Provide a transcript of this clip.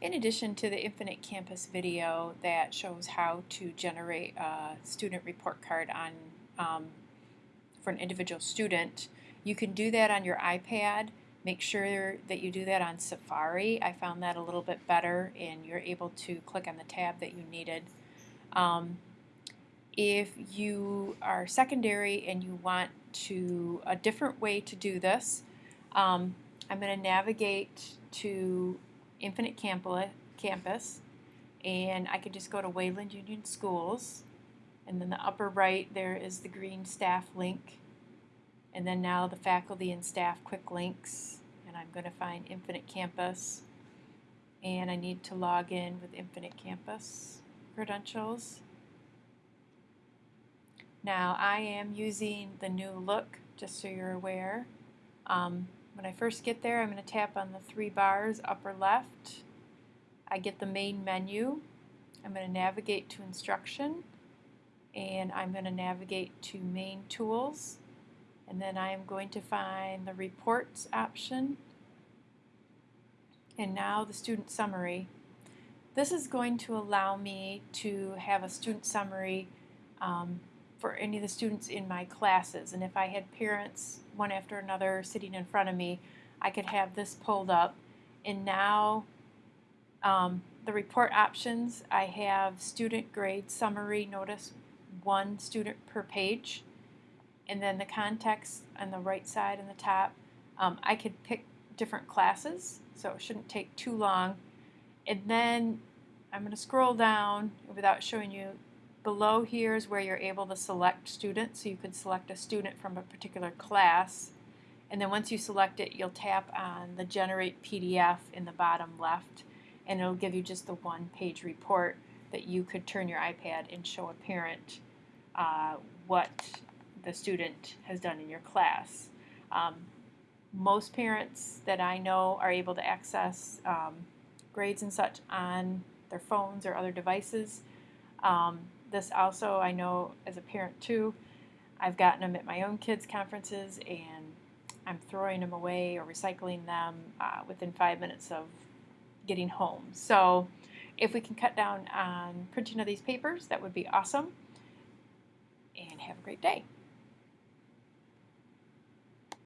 in addition to the Infinite Campus video that shows how to generate a student report card on um, for an individual student, you can do that on your iPad. Make sure that you do that on Safari. I found that a little bit better and you're able to click on the tab that you needed. Um, if you are secondary and you want to a different way to do this, um, I'm going to navigate to Infinite Campus and I could just go to Wayland Union Schools and then the upper right there is the green staff link and then now the faculty and staff quick links and I'm going to find Infinite Campus and I need to log in with Infinite Campus credentials. Now I am using the new look just so you're aware. Um, when I first get there I'm going to tap on the three bars upper left. I get the main menu. I'm going to navigate to instruction and I'm going to navigate to main tools and then I am going to find the reports option and now the student summary. This is going to allow me to have a student summary um, for any of the students in my classes. And if I had parents one after another sitting in front of me I could have this pulled up. And now um, the report options I have student grade summary notice one student per page. And then the context on the right side and the top um, I could pick different classes so it shouldn't take too long. And then I'm going to scroll down without showing you below here is where you're able to select students so you could select a student from a particular class and then once you select it you'll tap on the generate PDF in the bottom left and it'll give you just the one page report that you could turn your iPad and show a parent uh, what the student has done in your class. Um, most parents that I know are able to access um, grades and such on their phones or other devices. Um, this also I know as a parent too. I've gotten them at my own kids' conferences and I'm throwing them away or recycling them uh, within five minutes of getting home. So if we can cut down on printing of these papers, that would be awesome and have a great day.